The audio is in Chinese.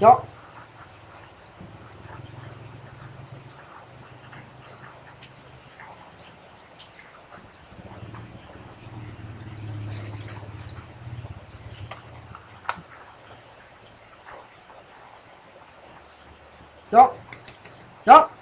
走走走。